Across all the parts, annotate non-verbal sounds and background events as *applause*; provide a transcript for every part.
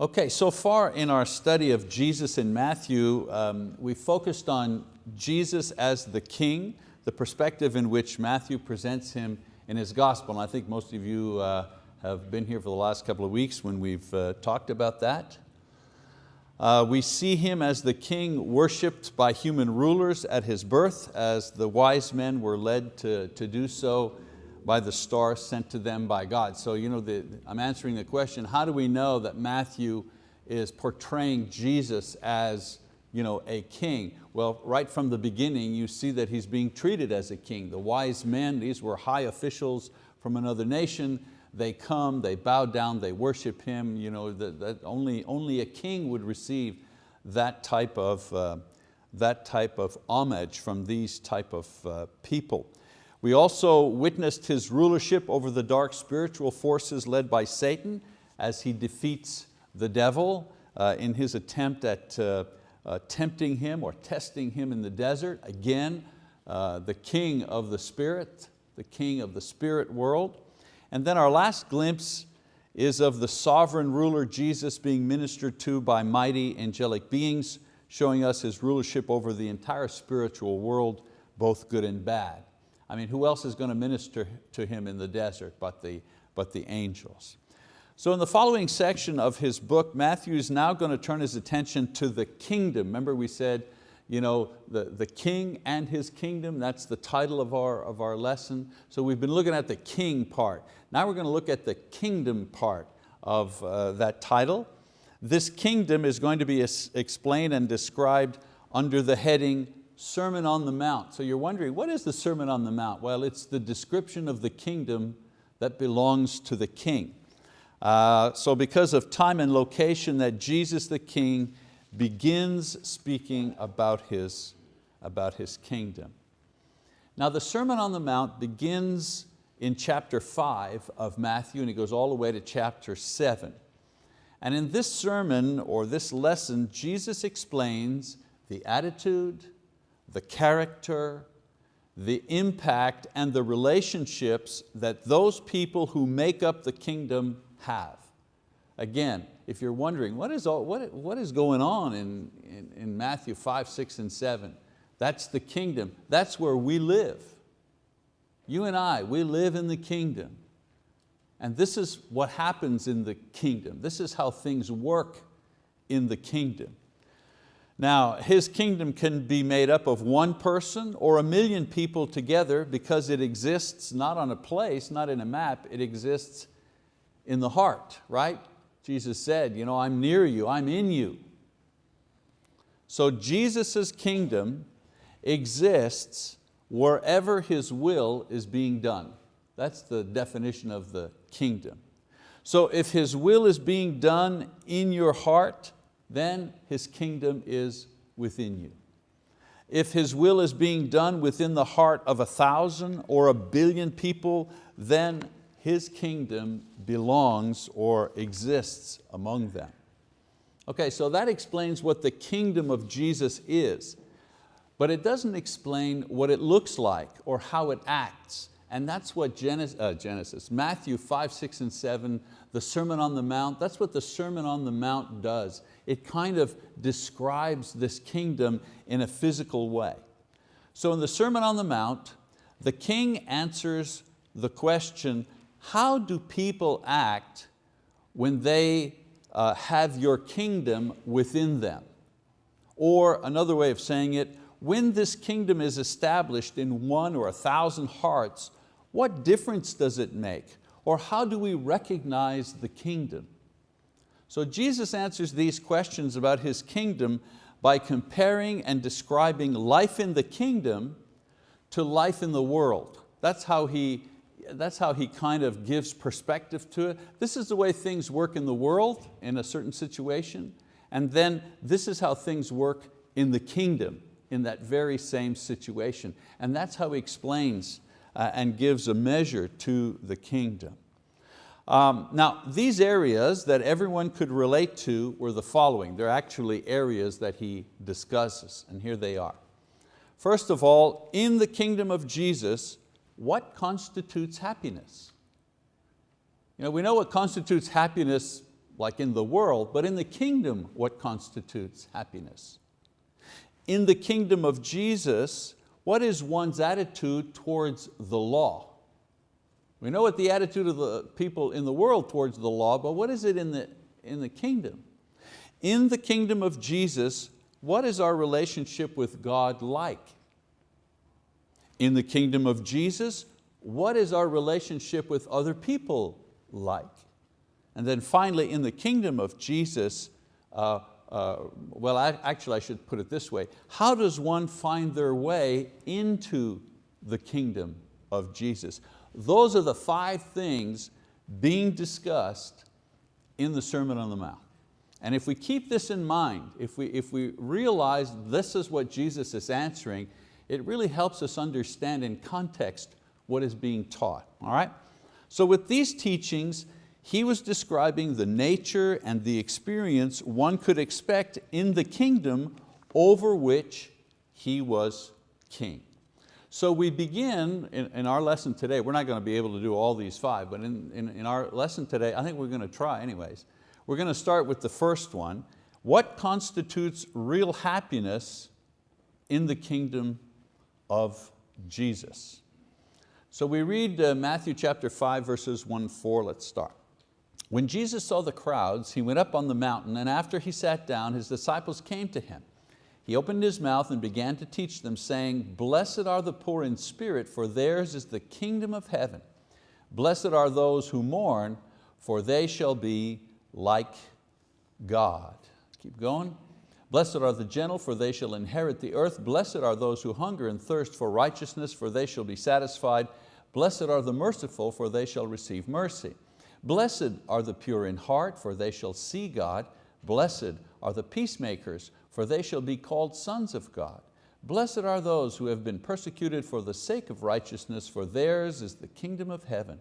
Okay, so far in our study of Jesus in Matthew, um, we focused on Jesus as the King, the perspective in which Matthew presents Him in his gospel. And I think most of you uh, have been here for the last couple of weeks when we've uh, talked about that. Uh, we see Him as the King worshiped by human rulers at His birth, as the wise men were led to, to do so by the star sent to them by God. So you know, the, I'm answering the question, how do we know that Matthew is portraying Jesus as you know, a king? Well, right from the beginning, you see that he's being treated as a king. The wise men, these were high officials from another nation, they come, they bow down, they worship him. You know, that, only, only a king would receive that type of, uh, that type of homage from these type of uh, people. We also witnessed His rulership over the dark spiritual forces led by Satan as He defeats the devil uh, in his attempt at uh, uh, tempting Him or testing Him in the desert. Again, uh, the king of the spirit, the king of the spirit world. And then our last glimpse is of the sovereign ruler Jesus being ministered to by mighty angelic beings, showing us His rulership over the entire spiritual world, both good and bad. I mean, who else is going to minister to him in the desert but the, but the angels? So in the following section of his book, Matthew is now going to turn his attention to the kingdom. Remember we said, you know, the, the king and his kingdom, that's the title of our, of our lesson. So we've been looking at the king part. Now we're going to look at the kingdom part of uh, that title. This kingdom is going to be explained and described under the heading Sermon on the Mount. So you're wondering, what is the Sermon on the Mount? Well, it's the description of the kingdom that belongs to the king. Uh, so because of time and location that Jesus the King begins speaking about his, about his kingdom. Now the Sermon on the Mount begins in chapter five of Matthew and it goes all the way to chapter seven. And in this sermon or this lesson, Jesus explains the attitude, the character, the impact and the relationships that those people who make up the kingdom have. Again, if you're wondering, what is, all, what, what is going on in, in, in Matthew 5, 6, and 7? That's the kingdom. That's where we live. You and I, we live in the kingdom. And this is what happens in the kingdom. This is how things work in the kingdom. Now, His kingdom can be made up of one person or a million people together because it exists not on a place, not in a map, it exists in the heart, right? Jesus said, you know, I'm near you, I'm in you. So Jesus' kingdom exists wherever His will is being done. That's the definition of the kingdom. So if His will is being done in your heart, then His kingdom is within you. If His will is being done within the heart of a thousand or a billion people, then His kingdom belongs or exists among them. Okay, so that explains what the kingdom of Jesus is, but it doesn't explain what it looks like or how it acts. And that's what Genesis, uh, Genesis, Matthew 5, 6, and 7, the Sermon on the Mount, that's what the Sermon on the Mount does it kind of describes this kingdom in a physical way. So in the Sermon on the Mount, the king answers the question, how do people act when they uh, have your kingdom within them? Or another way of saying it, when this kingdom is established in one or a thousand hearts, what difference does it make? Or how do we recognize the kingdom? So Jesus answers these questions about His kingdom by comparing and describing life in the kingdom to life in the world. That's how he, that's how he kind of gives perspective to it. This is the way things work in the world in a certain situation, and then this is how things work in the kingdom in that very same situation. And that's how he explains uh, and gives a measure to the kingdom. Um, now, these areas that everyone could relate to were the following. They're actually areas that he discusses, and here they are. First of all, in the kingdom of Jesus, what constitutes happiness? You know, we know what constitutes happiness like in the world, but in the kingdom, what constitutes happiness? In the kingdom of Jesus, what is one's attitude towards the law? We know what the attitude of the people in the world towards the law, but what is it in the, in the kingdom? In the kingdom of Jesus, what is our relationship with God like? In the kingdom of Jesus, what is our relationship with other people like? And then finally, in the kingdom of Jesus, uh, uh, well, I, actually I should put it this way, how does one find their way into the kingdom of Jesus? Those are the five things being discussed in the Sermon on the Mount. And if we keep this in mind, if we, if we realize this is what Jesus is answering, it really helps us understand in context what is being taught, all right? So with these teachings, he was describing the nature and the experience one could expect in the kingdom over which he was king. So we begin in, in, our lesson today, we're not going to be able to do all these five, but in, in, in our lesson today, I think we're going to try anyways. We're going to start with the first one. What constitutes real happiness in the kingdom of Jesus? So we read uh, Matthew chapter 5 verses 1, 4, let's start. When Jesus saw the crowds, he went up on the mountain and after he sat down, his disciples came to him. He opened his mouth and began to teach them, saying, Blessed are the poor in spirit, for theirs is the kingdom of heaven. Blessed are those who mourn, for they shall be like God. Keep going. Blessed are the gentle, for they shall inherit the earth. Blessed are those who hunger and thirst for righteousness, for they shall be satisfied. Blessed are the merciful, for they shall receive mercy. Blessed are the pure in heart, for they shall see God. Blessed are the peacemakers, for they shall be called sons of God. Blessed are those who have been persecuted for the sake of righteousness, for theirs is the kingdom of heaven.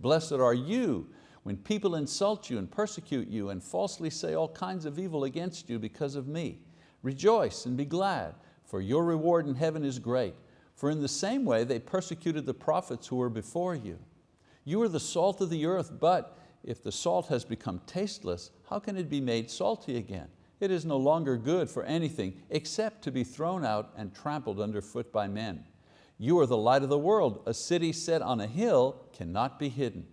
Blessed are you when people insult you and persecute you and falsely say all kinds of evil against you because of me. Rejoice and be glad, for your reward in heaven is great. For in the same way they persecuted the prophets who were before you. You are the salt of the earth, but if the salt has become tasteless, how can it be made salty again? It is no longer good for anything except to be thrown out and trampled underfoot by men. You are the light of the world. A city set on a hill cannot be hidden.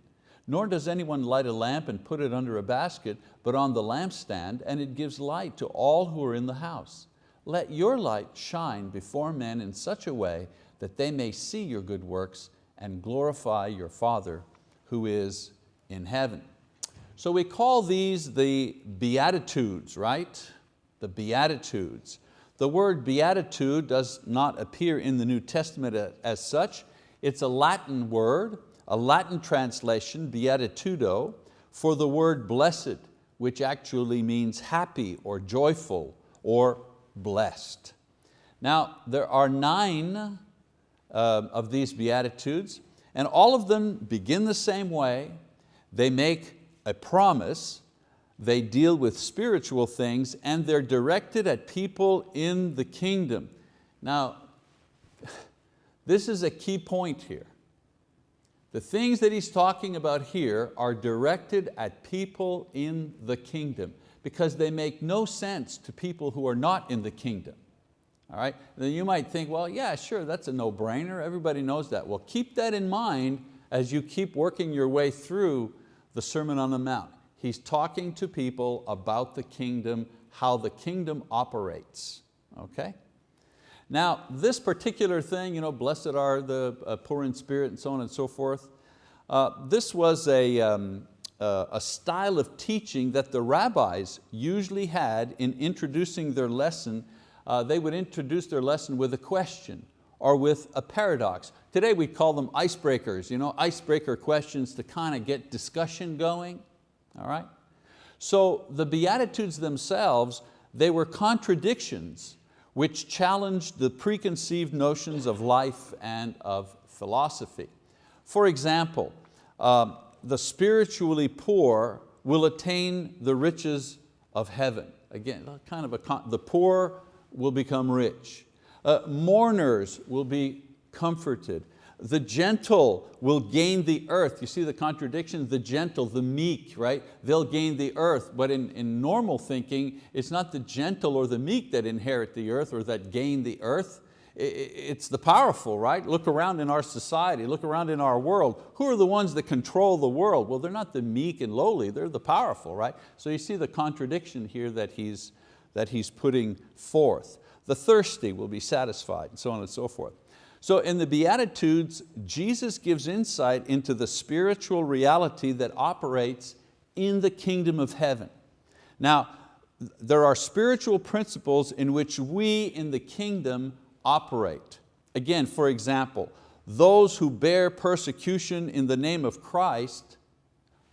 Nor does anyone light a lamp and put it under a basket, but on the lampstand, and it gives light to all who are in the house. Let your light shine before men in such a way that they may see your good works and glorify your Father who is in heaven. So we call these the Beatitudes, right? The Beatitudes. The word beatitude does not appear in the New Testament as such. It's a Latin word a Latin translation, beatitudo, for the word blessed, which actually means happy or joyful or blessed. Now, there are nine uh, of these Beatitudes, and all of them begin the same way. They make a promise, they deal with spiritual things, and they're directed at people in the kingdom. Now, *sighs* this is a key point here. The things that he's talking about here are directed at people in the kingdom because they make no sense to people who are not in the kingdom. All right? Then you might think, well, yeah, sure, that's a no-brainer. Everybody knows that. Well, keep that in mind as you keep working your way through the Sermon on the Mount. He's talking to people about the kingdom, how the kingdom operates, okay? Now, this particular thing, you know, blessed are the uh, poor in spirit and so on and so forth, uh, this was a, um, uh, a style of teaching that the rabbis usually had in introducing their lesson. Uh, they would introduce their lesson with a question or with a paradox. Today we call them icebreakers, you know, icebreaker questions to kind of get discussion going, all right? So the Beatitudes themselves, they were contradictions which challenged the preconceived notions of life and of philosophy. For example, uh, the spiritually poor will attain the riches of heaven. Again, kind of a, the poor will become rich. Uh, mourners will be comforted. the gentle will gain the earth. You see the contradiction? The gentle, the meek, right? They'll gain the earth. But in, in normal thinking, it's not the gentle or the meek that inherit the earth or that gain the earth. It's the powerful, right? Look around in our society, look around in our world. Who are the ones that control the world? Well, they're not the meek and lowly, they're the powerful, right? So you see the contradiction here that he's, that he's putting forth. The thirsty will be satisfied, and so on and so forth. So in the Beatitudes, Jesus gives insight into the spiritual reality that operates in the kingdom of heaven. Now, there are spiritual principles in which we in the kingdom operate. Again, for example, those who bear persecution in the name of Christ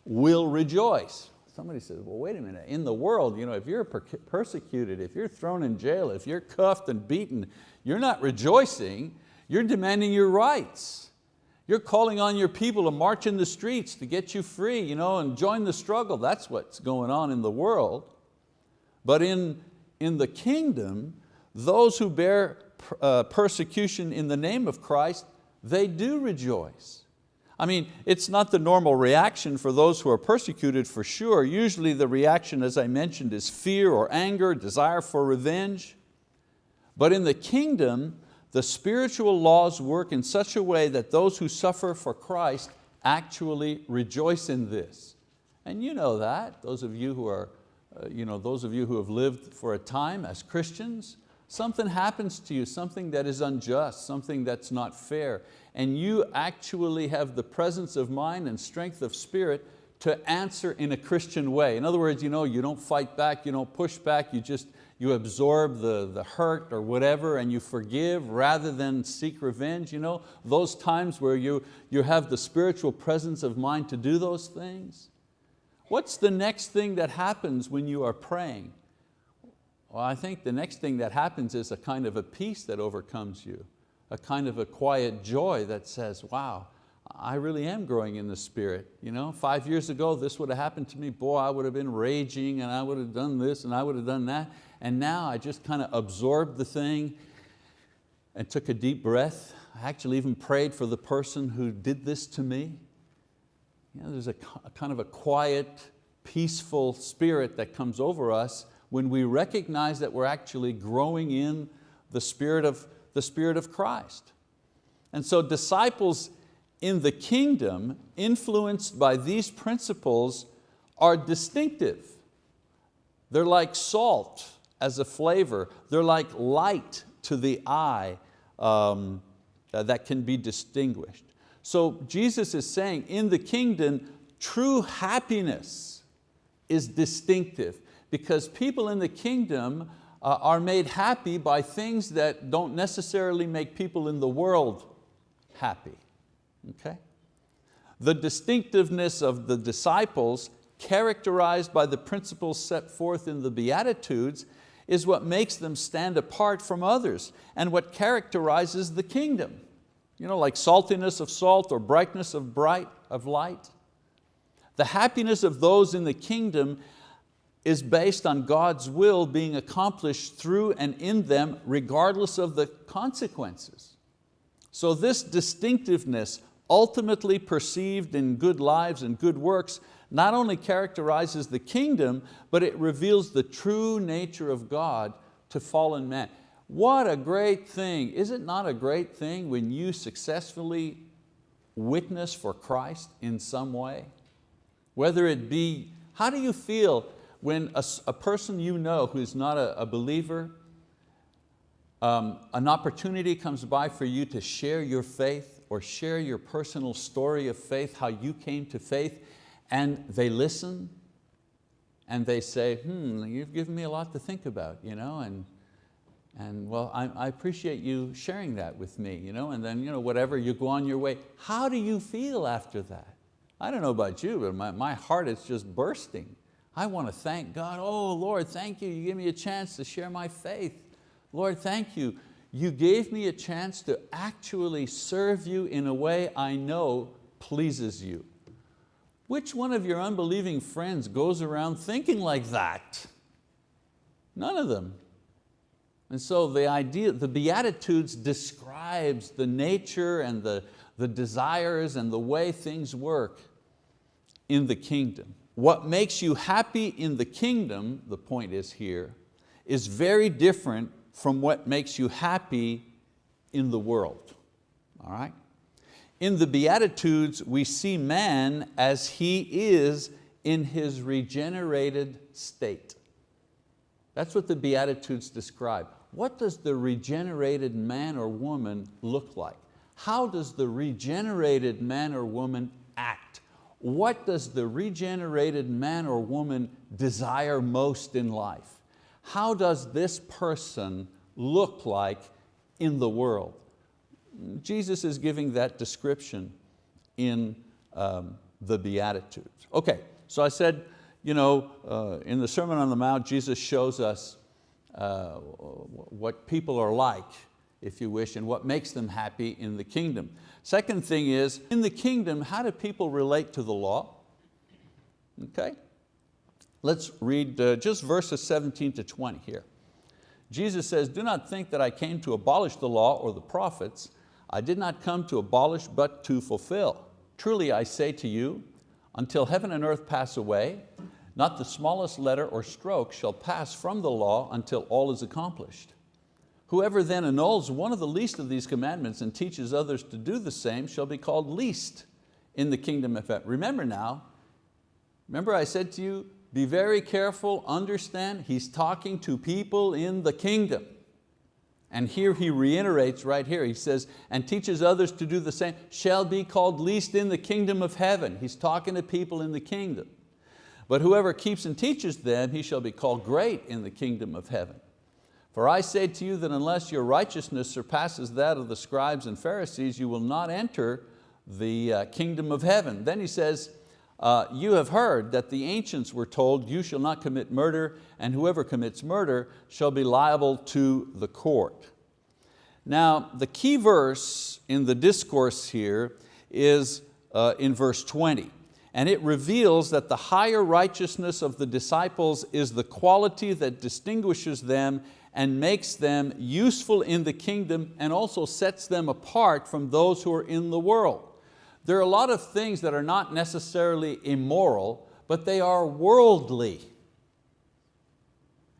will rejoice. Somebody says, well, wait a minute, in the world, you know, if you're persecuted, if you're thrown in jail, if you're cuffed and beaten, you're not rejoicing, you're demanding your rights. You're calling on your people to march in the streets to get you free you know, and join the struggle. That's what's going on in the world. But in, in the kingdom, those who bear uh, persecution in the name of Christ, they do rejoice. I mean, it's not the normal reaction for those who are persecuted for sure. Usually the reaction, as I mentioned, is fear or anger, desire for revenge. But in the kingdom, the spiritual laws work in such a way that those who suffer for Christ actually rejoice in this. And you know that, those of you who are, uh, you know, those of you who have lived for a time as Christians, something happens to you, something that is unjust, something that's not fair, and you actually have the presence of mind and strength of spirit to answer in a Christian way. In other words, you, know, you don't fight back, you don't push back, you just you absorb the, the hurt or whatever and you forgive rather than seek revenge. You know, those times where you, you have the spiritual presence of mind to do those things. What's the next thing that happens when you are praying? Well, I think the next thing that happens is a kind of a peace that overcomes you, a kind of a quiet joy that says, wow, I really am growing in the spirit. You know, five years ago, this would have happened to me, boy, I would have been raging and I would have done this and I would have done that and now I just kind of absorbed the thing and took a deep breath. I actually even prayed for the person who did this to me. You know, there's a, a kind of a quiet, peaceful spirit that comes over us when we recognize that we're actually growing in the spirit of, the spirit of Christ. And so disciples in the kingdom influenced by these principles are distinctive. They're like salt as a flavor. They're like light to the eye um, uh, that can be distinguished. So Jesus is saying in the kingdom, true happiness is distinctive because people in the kingdom uh, are made happy by things that don't necessarily make people in the world happy. Okay? The distinctiveness of the disciples characterized by the principles set forth in the Beatitudes is what makes them stand apart from others and what characterizes the kingdom. You know, like saltiness of salt or brightness of, bright, of light. The happiness of those in the kingdom is based on God's will being accomplished through and in them regardless of the consequences. So this distinctiveness ultimately perceived in good lives and good works not only characterizes the kingdom, but it reveals the true nature of God to fallen man. What a great thing. Is it not a great thing when you successfully witness for Christ in some way? Whether it be, how do you feel when a, a person you know who's not a, a believer, um, an opportunity comes by for you to share your faith or share your personal story of faith, how you came to faith, and they listen and they say, hmm, you've given me a lot to think about, you know, and, and well, I, I appreciate you sharing that with me, you know, and then you know, whatever, you go on your way. How do you feel after that? I don't know about you, but my, my heart is just bursting. I want to thank God. Oh Lord, thank you. You gave me a chance to share my faith. Lord, thank you. You gave me a chance to actually serve you in a way I know pleases you. Which one of your unbelieving friends goes around thinking like that? None of them. And so the idea, the Beatitudes describes the nature and the, the desires and the way things work in the kingdom. What makes you happy in the kingdom, the point is here, is very different from what makes you happy in the world, all right? In the Beatitudes, we see man as he is in his regenerated state. That's what the Beatitudes describe. What does the regenerated man or woman look like? How does the regenerated man or woman act? What does the regenerated man or woman desire most in life? How does this person look like in the world? Jesus is giving that description in um, the Beatitudes. Okay, so I said, you know, uh, in the Sermon on the Mount, Jesus shows us uh, what people are like, if you wish, and what makes them happy in the kingdom. Second thing is, in the kingdom, how do people relate to the law? Okay, let's read uh, just verses 17 to 20 here. Jesus says, do not think that I came to abolish the law or the prophets. I did not come to abolish, but to fulfill. Truly I say to you, until heaven and earth pass away, not the smallest letter or stroke shall pass from the law until all is accomplished. Whoever then annuls one of the least of these commandments and teaches others to do the same shall be called least in the kingdom of heaven. Remember now, remember I said to you, be very careful, understand, he's talking to people in the kingdom. And here he reiterates right here, he says, and teaches others to do the same, shall be called least in the kingdom of heaven. He's talking to people in the kingdom. But whoever keeps and teaches them, he shall be called great in the kingdom of heaven. For I say to you that unless your righteousness surpasses that of the scribes and Pharisees, you will not enter the uh, kingdom of heaven. Then he says, uh, you have heard that the ancients were told, you shall not commit murder, and whoever commits murder shall be liable to the court. Now, the key verse in the discourse here is uh, in verse 20, and it reveals that the higher righteousness of the disciples is the quality that distinguishes them and makes them useful in the kingdom and also sets them apart from those who are in the world. There are a lot of things that are not necessarily immoral, but they are worldly.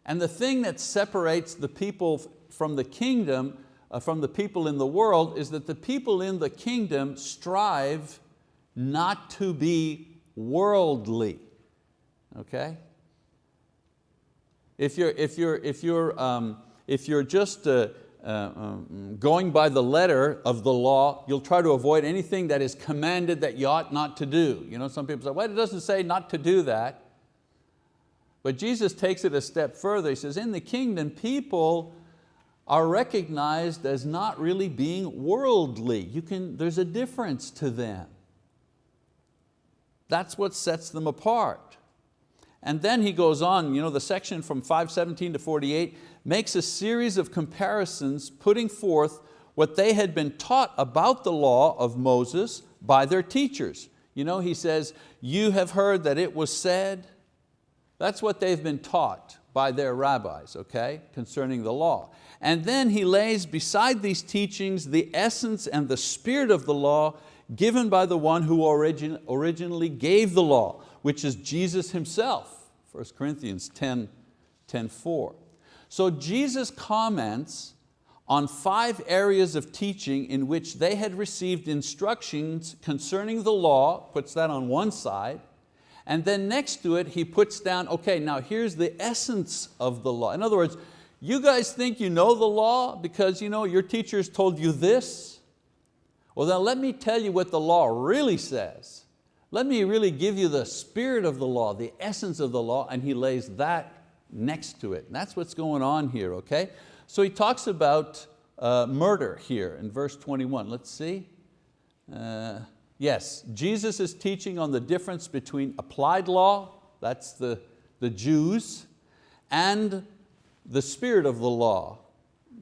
And the thing that separates the people from the kingdom, uh, from the people in the world, is that the people in the kingdom strive not to be worldly, okay? If you're, if you're, if you're, um, if you're just uh, uh, um, going by the letter of the law, you'll try to avoid anything that is commanded that you ought not to do. You know, some people say, well, it doesn't say not to do that. But Jesus takes it a step further. He says, in the kingdom, people are recognized as not really being worldly. You can, there's a difference to them. That's what sets them apart. And then he goes on, you know, the section from 517 to 48 makes a series of comparisons putting forth what they had been taught about the law of Moses by their teachers. You know, he says, you have heard that it was said. That's what they've been taught by their rabbis, okay, concerning the law. And then he lays beside these teachings the essence and the spirit of the law given by the one who origin, originally gave the law, which is Jesus himself, 1 Corinthians 10, 10 4. So Jesus comments on five areas of teaching in which they had received instructions concerning the law, puts that on one side, and then next to it he puts down, okay, now here's the essence of the law. In other words, you guys think you know the law because you know, your teachers told you this? Well then let me tell you what the law really says. Let me really give you the spirit of the law, the essence of the law, and he lays that next to it. And that's what's going on here, okay? So he talks about uh, murder here in verse 21. Let's see. Uh, yes, Jesus is teaching on the difference between applied law, that's the, the Jews, and the spirit of the law,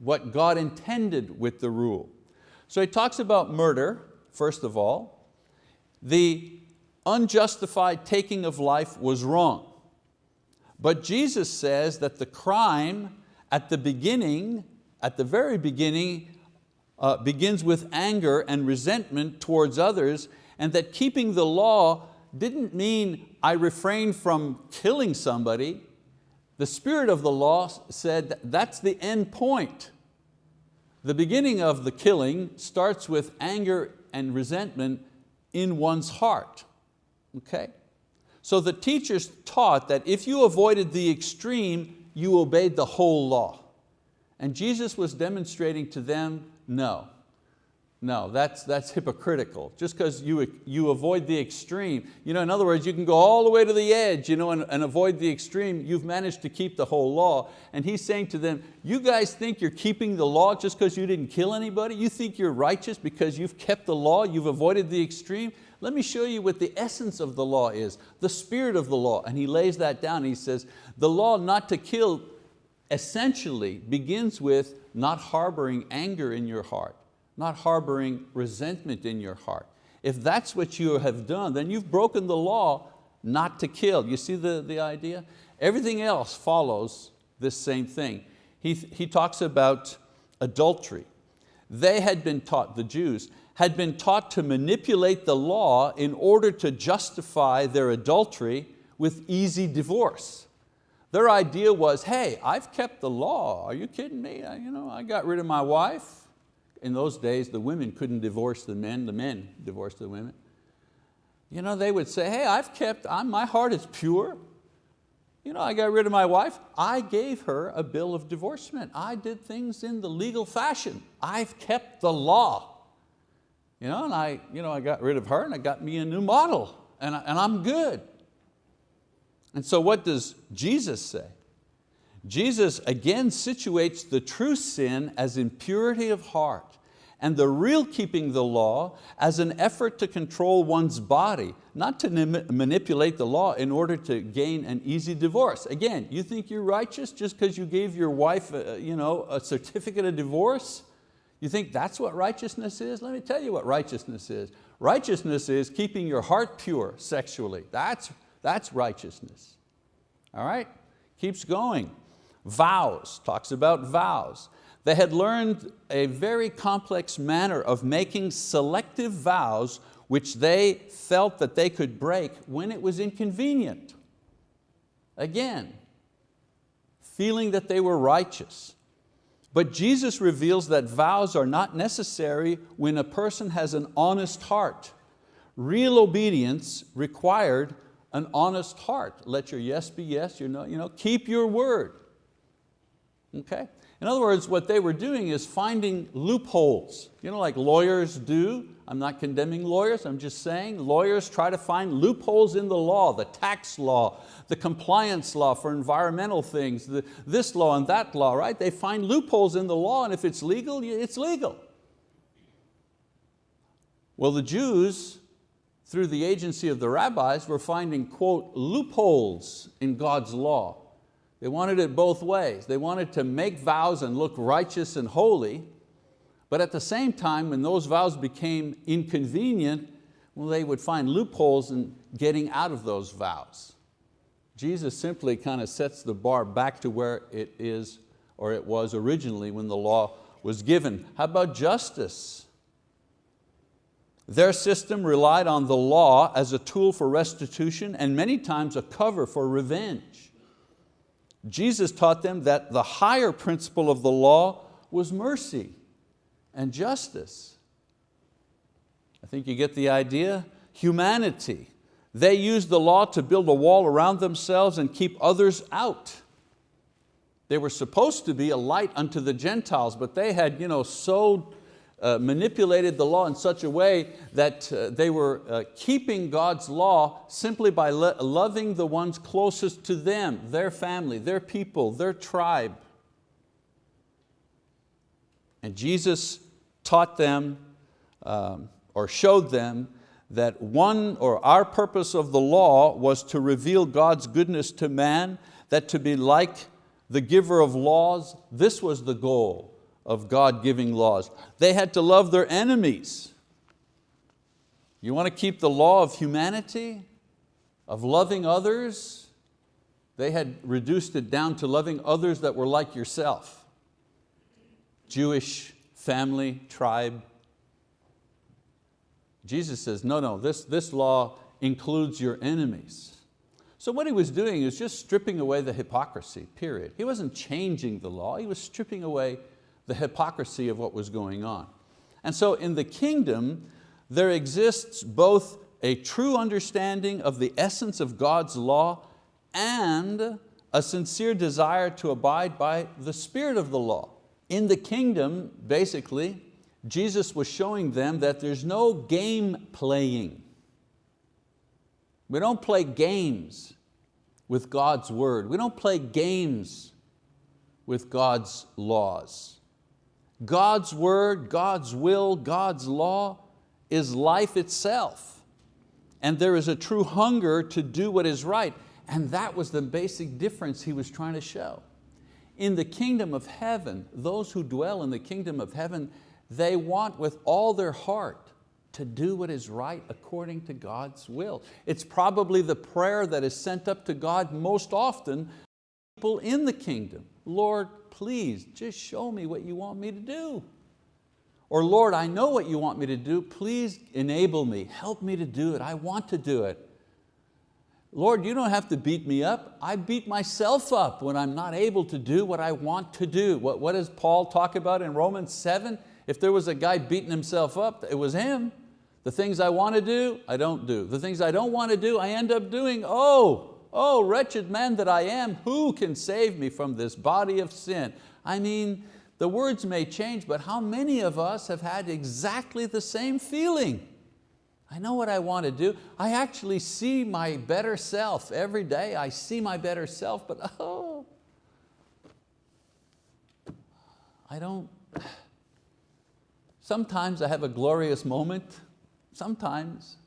what God intended with the rule. So he talks about murder, first of all. The unjustified taking of life was wrong. But Jesus says that the crime at the beginning, at the very beginning uh, begins with anger and resentment towards others and that keeping the law didn't mean I refrained from killing somebody. The spirit of the law said that that's the end point. The beginning of the killing starts with anger and resentment in one's heart. Okay? So the teachers taught that if you avoided the extreme, you obeyed the whole law. And Jesus was demonstrating to them, no, no, that's, that's hypocritical. Just because you, you avoid the extreme. You know, in other words, you can go all the way to the edge you know, and, and avoid the extreme. You've managed to keep the whole law. And he's saying to them, you guys think you're keeping the law just because you didn't kill anybody? You think you're righteous because you've kept the law, you've avoided the extreme? Let me show you what the essence of the law is, the spirit of the law. And he lays that down. He says, the law not to kill essentially begins with not harboring anger in your heart not harboring resentment in your heart. If that's what you have done, then you've broken the law not to kill. You see the, the idea? Everything else follows this same thing. He, he talks about adultery. They had been taught, the Jews, had been taught to manipulate the law in order to justify their adultery with easy divorce. Their idea was, hey, I've kept the law. Are you kidding me? I, you know, I got rid of my wife in those days, the women couldn't divorce the men, the men divorced the women. You know, they would say, hey, I've kept, I'm, my heart is pure. You know, I got rid of my wife. I gave her a bill of divorcement. I did things in the legal fashion. I've kept the law. You know, and I, you know, I got rid of her and I got me a new model and, I, and I'm good. And so what does Jesus say? Jesus again situates the true sin as impurity of heart and the real keeping the law as an effort to control one's body, not to manipulate the law in order to gain an easy divorce. Again, you think you're righteous just because you gave your wife a, uh, you know, a certificate of divorce? You think that's what righteousness is? Let me tell you what righteousness is. Righteousness is keeping your heart pure sexually. That's, that's righteousness. All right? Keeps going. Vows, talks about vows. They had learned a very complex manner of making selective vows which they felt that they could break when it was inconvenient. Again, feeling that they were righteous. But Jesus reveals that vows are not necessary when a person has an honest heart. Real obedience required an honest heart. Let your yes be yes, your no, you know, keep your word. Okay? In other words, what they were doing is finding loopholes, you know, like lawyers do. I'm not condemning lawyers, I'm just saying lawyers try to find loopholes in the law, the tax law, the compliance law for environmental things, the, this law and that law, right? They find loopholes in the law and if it's legal, it's legal. Well, the Jews, through the agency of the rabbis, were finding, quote, loopholes in God's law. They wanted it both ways. They wanted to make vows and look righteous and holy, but at the same time, when those vows became inconvenient, well, they would find loopholes in getting out of those vows. Jesus simply kind of sets the bar back to where it is or it was originally when the law was given. How about justice? Their system relied on the law as a tool for restitution and many times a cover for revenge. Jesus taught them that the higher principle of the law was mercy and justice. I think you get the idea. Humanity. They used the law to build a wall around themselves and keep others out. They were supposed to be a light unto the Gentiles, but they had you know, so uh, manipulated the law in such a way that uh, they were uh, keeping God's law simply by lo loving the ones closest to them, their family, their people, their tribe. And Jesus taught them um, or showed them that one or our purpose of the law was to reveal God's goodness to man, that to be like the giver of laws, this was the goal of God giving laws. They had to love their enemies. You want to keep the law of humanity, of loving others? They had reduced it down to loving others that were like yourself. Jewish family, tribe. Jesus says, no, no, this, this law includes your enemies. So what he was doing is just stripping away the hypocrisy, period. He wasn't changing the law, he was stripping away the hypocrisy of what was going on. And so in the kingdom, there exists both a true understanding of the essence of God's law and a sincere desire to abide by the spirit of the law. In the kingdom, basically, Jesus was showing them that there's no game playing. We don't play games with God's word. We don't play games with God's laws. God's word, God's will, God's law is life itself. And there is a true hunger to do what is right. And that was the basic difference he was trying to show. In the kingdom of heaven, those who dwell in the kingdom of heaven, they want with all their heart to do what is right according to God's will. It's probably the prayer that is sent up to God most often people in the kingdom. Lord, please just show me what you want me to do. Or Lord, I know what you want me to do, please enable me, help me to do it, I want to do it. Lord, you don't have to beat me up. I beat myself up when I'm not able to do what I want to do. What, what does Paul talk about in Romans 7? If there was a guy beating himself up, it was him. The things I want to do, I don't do. The things I don't want to do, I end up doing. Oh, oh, wretched man that I am, who can save me from this body of sin? I mean, the words may change, but how many of us have had exactly the same feeling? I know what I want to do. I actually see my better self every day. I see my better self, but *laughs* oh, I don't, *sighs* sometimes I have a glorious moment, sometimes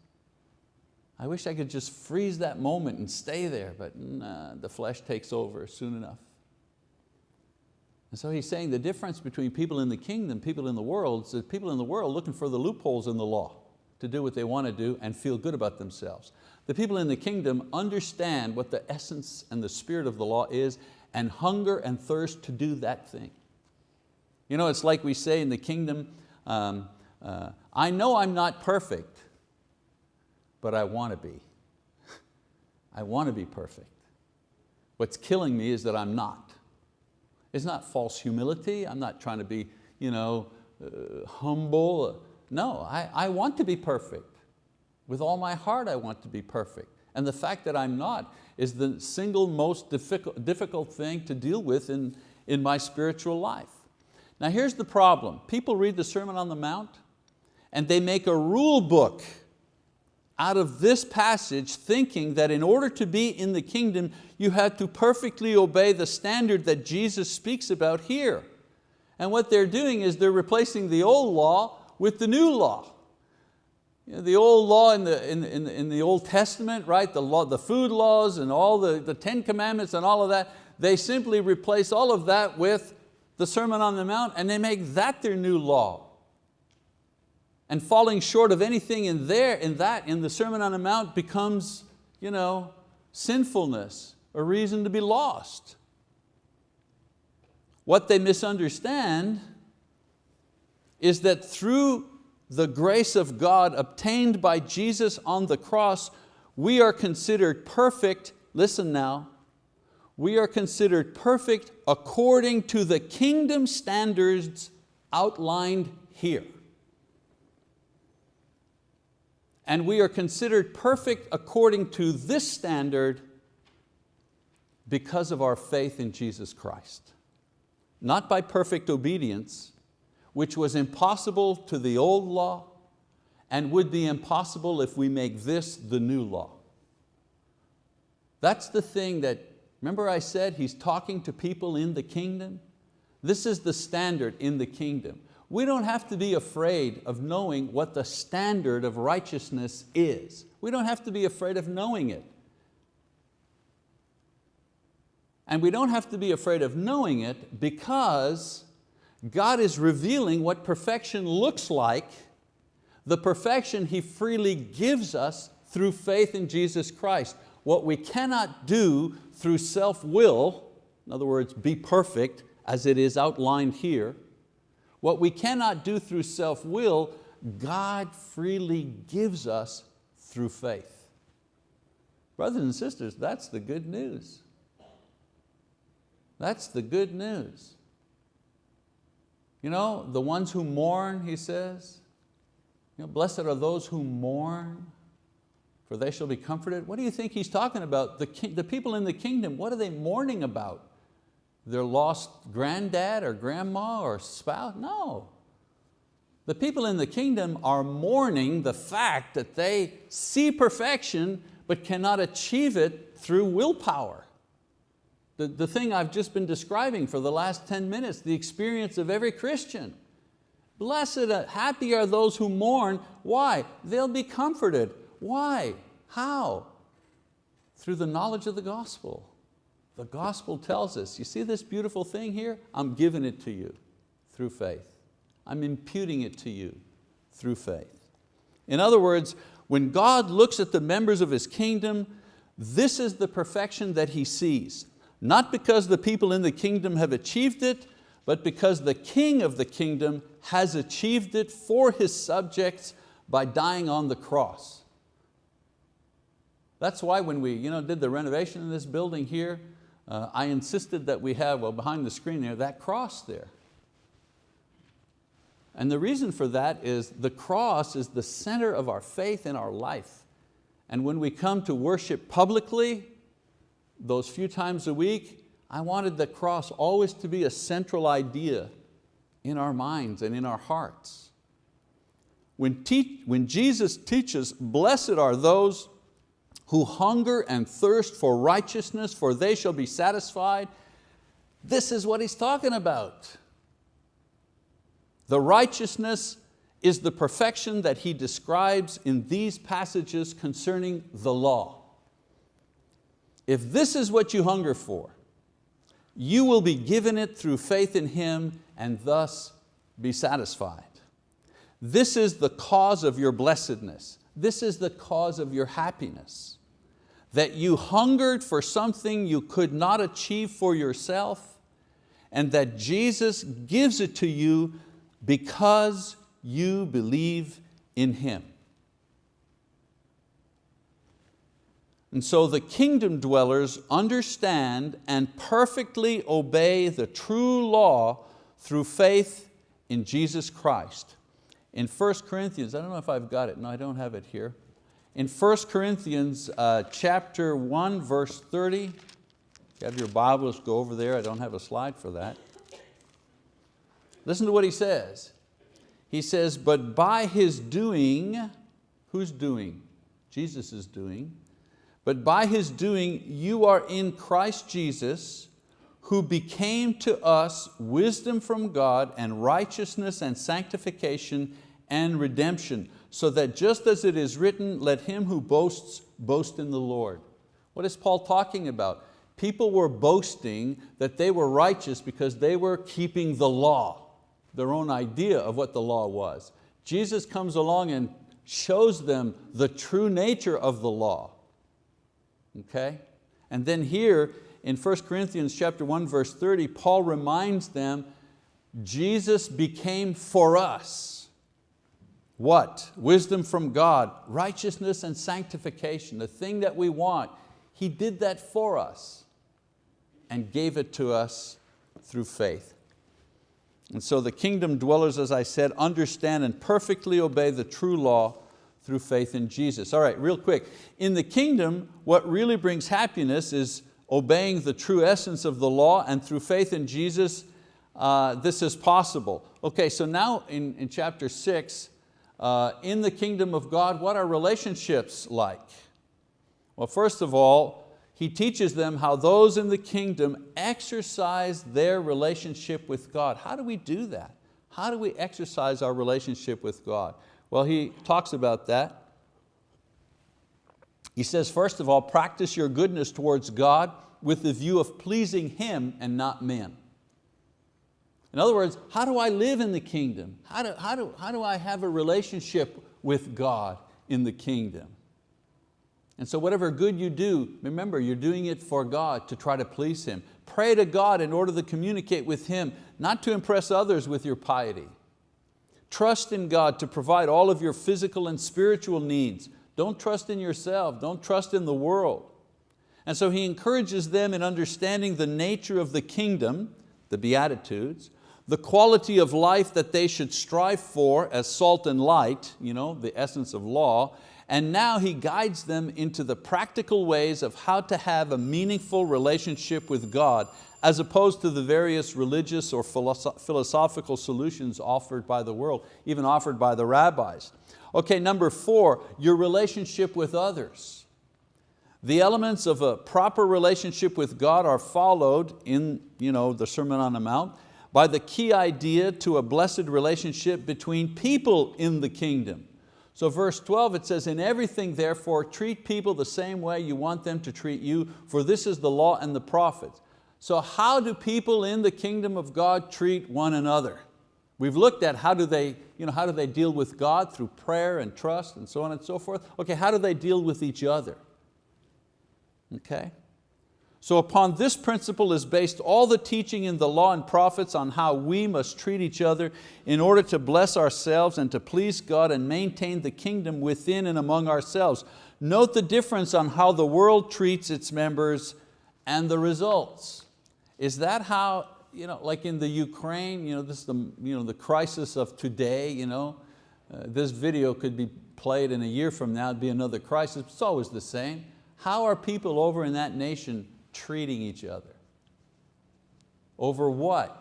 I wish I could just freeze that moment and stay there, but nah, the flesh takes over soon enough. And so he's saying the difference between people in the kingdom, people in the world, is that people in the world looking for the loopholes in the law to do what they want to do and feel good about themselves. The people in the kingdom understand what the essence and the spirit of the law is and hunger and thirst to do that thing. You know, it's like we say in the kingdom, um, uh, I know I'm not perfect, but I want to be. *laughs* I want to be perfect. What's killing me is that I'm not. It's not false humility. I'm not trying to be you know, uh, humble. No, I, I want to be perfect. With all my heart I want to be perfect. And the fact that I'm not is the single most difficult, difficult thing to deal with in, in my spiritual life. Now here's the problem. People read the Sermon on the Mount and they make a rule book out of this passage thinking that in order to be in the kingdom, you had to perfectly obey the standard that Jesus speaks about here. And what they're doing is they're replacing the old law with the new law. You know, the old law in the, in, in, in the Old Testament, right? The, law, the food laws and all the, the Ten Commandments and all of that, they simply replace all of that with the Sermon on the Mount and they make that their new law and falling short of anything in there, in that, in the Sermon on the Mount becomes you know, sinfulness, a reason to be lost. What they misunderstand is that through the grace of God obtained by Jesus on the cross, we are considered perfect, listen now, we are considered perfect according to the kingdom standards outlined here. And we are considered perfect according to this standard because of our faith in Jesus Christ. Not by perfect obedience, which was impossible to the old law and would be impossible if we make this the new law. That's the thing that, remember I said he's talking to people in the kingdom? This is the standard in the kingdom. We don't have to be afraid of knowing what the standard of righteousness is. We don't have to be afraid of knowing it. And we don't have to be afraid of knowing it because God is revealing what perfection looks like, the perfection He freely gives us through faith in Jesus Christ. What we cannot do through self-will, in other words, be perfect as it is outlined here, What we cannot do through self-will, God freely gives us through faith. Brothers and sisters, that's the good news. That's the good news. You know, the ones who mourn, he says, you know, blessed are those who mourn, for they shall be comforted. What do you think he's talking about? The, the people in the kingdom, what are they mourning about? Their lost granddad or grandma or spouse? No. The people in the kingdom are mourning the fact that they see perfection but cannot achieve it through willpower. The, the thing I've just been describing for the last 10 minutes, the experience of every Christian. Blessed, uh, happy are those who mourn. Why? They'll be comforted. Why? How? Through the knowledge of the gospel. The gospel tells us, you see this beautiful thing here? I'm giving it to you through faith. I'm imputing it to you through faith. In other words, when God looks at the members of His kingdom, this is the perfection that He sees. Not because the people in the kingdom have achieved it, but because the king of the kingdom has achieved it for his subjects by dying on the cross. That's why when we you know, did the renovation in this building here, uh, I insisted that we have, well behind the screen there, that cross there. And the reason for that is the cross is the center of our faith in our life. And when we come to worship publicly, those few times a week, I wanted the cross always to be a central idea in our minds and in our hearts. When, when Jesus teaches, blessed are those who hunger and thirst for righteousness, for they shall be satisfied, this is what he's talking about. The righteousness is the perfection that he describes in these passages concerning the law. If this is what you hunger for, you will be given it through faith in Him and thus be satisfied. This is the cause of your blessedness. This is the cause of your happiness. That you hungered for something you could not achieve for yourself and that Jesus gives it to you because you believe in Him. And so the kingdom dwellers understand and perfectly obey the true law through faith in Jesus Christ. In 1 Corinthians, I don't know if I've got it, no I don't have it here. In 1 Corinthians uh, chapter 1 verse 30, if you have your Bibles, go over there, I don't have a slide for that. Listen to what he says. He says, but by his doing, who's doing? Jesus is doing. But by His doing, you are in Christ Jesus, who became to us wisdom from God and righteousness and sanctification and redemption, so that just as it is written, let him who boasts, boast in the Lord. What is Paul talking about? People were boasting that they were righteous because they were keeping the law, their own idea of what the law was. Jesus comes along and shows them the true nature of the law okay? And then here in 1 Corinthians chapter 1 verse 30, Paul reminds them, Jesus became for us. What? Wisdom from God, righteousness and sanctification, the thing that we want. He did that for us and gave it to us through faith. And so the kingdom dwellers, as I said, understand and perfectly obey the true law through faith in Jesus. All right, real quick. In the kingdom, what really brings happiness is obeying the true essence of the law and through faith in Jesus, uh, this is possible. Okay, so now in, in chapter six, uh, in the kingdom of God, what are relationships like? Well, first of all, he teaches them how those in the kingdom exercise their relationship with God. How do we do that? How do we exercise our relationship with God? Well, he talks about that. He says, first of all, practice your goodness towards God with the view of pleasing Him and not men. In other words, how do I live in the kingdom? How do, how do, how do I have a relationship with God in the kingdom? And so whatever good you do, remember you're doing it for God to try to please Him. Pray to God in order to communicate with Him, not to impress others with your piety. Trust in God to provide all of your physical and spiritual needs. Don't trust in yourself, don't trust in the world. And so he encourages them in understanding the nature of the kingdom, the Beatitudes, the quality of life that they should strive for as salt and light, you know, the essence of law, and now he guides them into the practical ways of how to have a meaningful relationship with God as opposed to the various religious or philosophical solutions offered by the world, even offered by the rabbis. Okay, number four, your relationship with others. The elements of a proper relationship with God are followed in you know, the Sermon on the Mount by the key idea to a blessed relationship between people in the kingdom. So verse 12 it says, in everything therefore treat people the same way you want them to treat you, for this is the law and the prophets. So how do people in the kingdom of God treat one another? We've looked at how do they, you know, how do they deal with God through prayer and trust and so on and so forth. Okay, how do they deal with each other? Okay. So upon this principle is based all the teaching in the law and prophets on how we must treat each other in order to bless ourselves and to please God and maintain the kingdom within and among ourselves. Note the difference on how the world treats its members and the results. Is that how, you know, like in the Ukraine, you know, this is the, you know, the crisis of today, you know, uh, this video could be played in a year from now, it'd be another crisis, it's always the same. How are people over in that nation treating each other? Over what?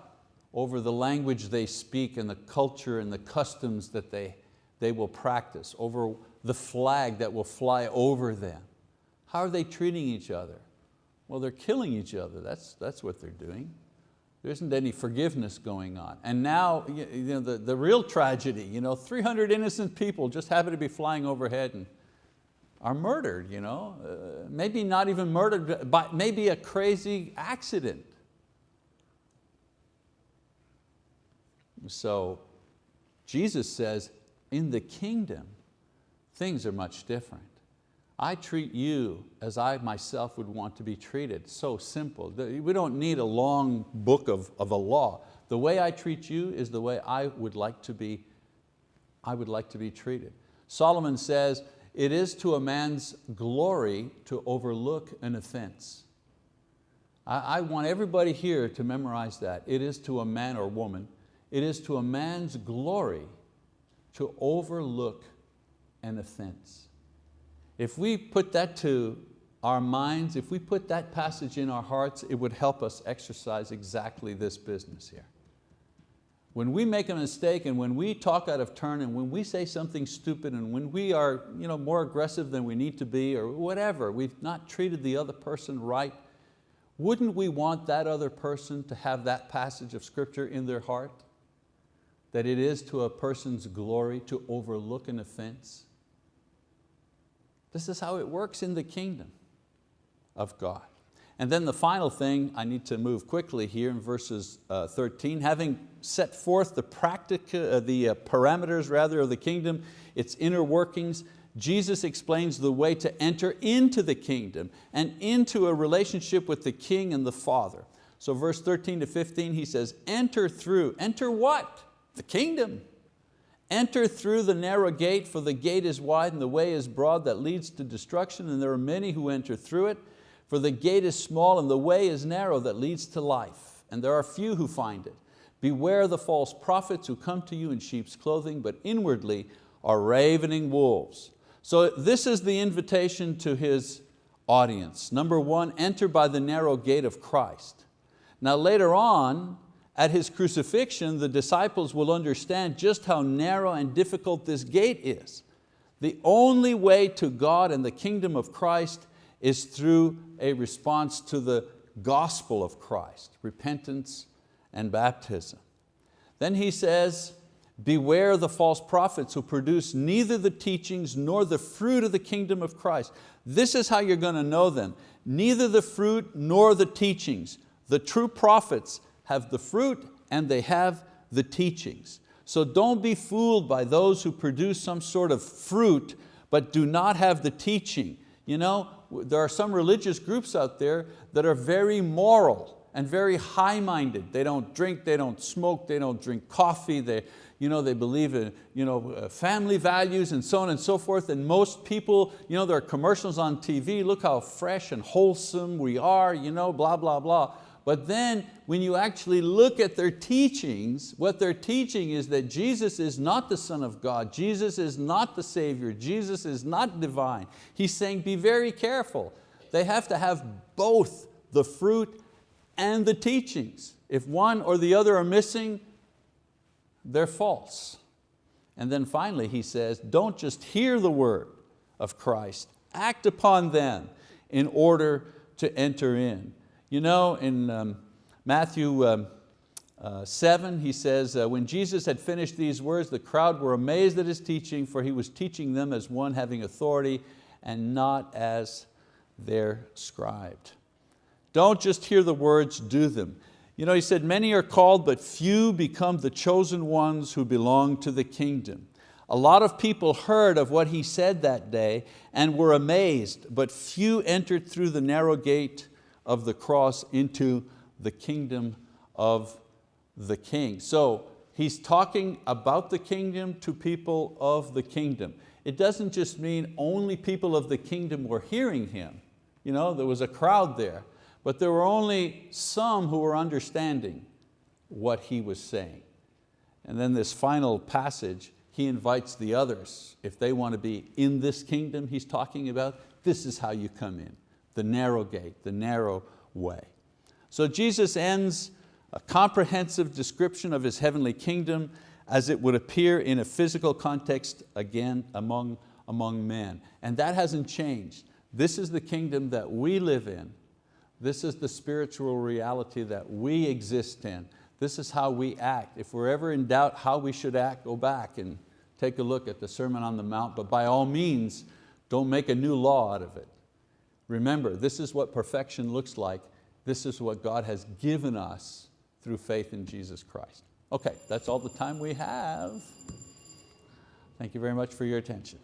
Over the language they speak and the culture and the customs that they, they will practice, over the flag that will fly over them. How are they treating each other? Well, they're killing each other. That's, that's what they're doing. There isn't any forgiveness going on. And now you know, the, the real tragedy, you know, 300 innocent people just happen to be flying overhead and are murdered. You know? Uh, maybe not even murdered, but maybe a crazy accident. So Jesus says, in the kingdom, things are much different. I treat you as I myself would want to be treated. So simple. We don't need a long book of, of a law. The way I treat you is the way I would like to be, I would like to be treated. Solomon says, it is to a man's glory to overlook an offense. I, I want everybody here to memorize that. It is to a man or woman, it is to a man's glory to overlook an offense. If we put that to our minds, if we put that passage in our hearts, it would help us exercise exactly this business here. When we make a mistake and when we talk out of turn and when we say something stupid and when we are you know, more aggressive than we need to be or whatever, we've not treated the other person right, wouldn't we want that other person to have that passage of scripture in their heart? That it is to a person's glory to overlook an offense? This is how it works in the kingdom of God. And then the final thing, I need to move quickly here in verses uh, 13, having set forth the, practic, uh, the uh, parameters rather of the kingdom, its inner workings, Jesus explains the way to enter into the kingdom and into a relationship with the king and the father. So verse 13 to 15, he says, enter through, enter what? The kingdom. Enter through the narrow gate, for the gate is wide and the way is broad that leads to destruction, and there are many who enter through it. For the gate is small and the way is narrow that leads to life, and there are few who find it. Beware the false prophets who come to you in sheep's clothing, but inwardly are ravening wolves. So this is the invitation to his audience. Number one, enter by the narrow gate of Christ. Now later on, at His crucifixion, the disciples will understand just how narrow and difficult this gate is. The only way to God and the kingdom of Christ is through a response to the gospel of Christ, repentance and baptism. Then he says, beware the false prophets who produce neither the teachings nor the fruit of the kingdom of Christ. This is how you're going to know them. Neither the fruit nor the teachings. The true prophets have the fruit and they have the teachings. So don't be fooled by those who produce some sort of fruit but do not have the teaching. You know, there are some religious groups out there that are very moral and very high-minded. They don't drink, they don't smoke, they don't drink coffee, they, you know, they believe in you know, uh, family values and so on and so forth. And most people, you know, there are commercials on TV, look how fresh and wholesome we are, you know, blah, blah, blah. But then when you actually look at their teachings, what they're teaching is that Jesus is not the Son of God, Jesus is not the Savior, Jesus is not divine. He's saying be very careful. They have to have both the fruit and the teachings. If one or the other are missing, they're false. And then finally he says, don't just hear the word of Christ, act upon them in order to enter in. You know, in um, Matthew um, uh, 7, he says, uh, when Jesus had finished these words, the crowd were amazed at his teaching, for he was teaching them as one having authority and not as their scribe. Don't just hear the words, do them. You know, he said, many are called, but few become the chosen ones who belong to the kingdom. A lot of people heard of what he said that day and were amazed, but few entered through the narrow gate of the cross into the kingdom of the king. So he's talking about the kingdom to people of the kingdom. It doesn't just mean only people of the kingdom were hearing him. You know, there was a crowd there, but there were only some who were understanding what he was saying. And then this final passage, he invites the others. If they want to be in this kingdom he's talking about, this is how you come in the narrow gate, the narrow way. So Jesus ends a comprehensive description of His heavenly kingdom as it would appear in a physical context again among, among men. And that hasn't changed. This is the kingdom that we live in. This is the spiritual reality that we exist in. This is how we act. If we're ever in doubt how we should act, go back and take a look at the Sermon on the Mount, but by all means, don't make a new law out of it. Remember, this is what perfection looks like. This is what God has given us through faith in Jesus Christ. Okay, that's all the time we have. Thank you very much for your attention.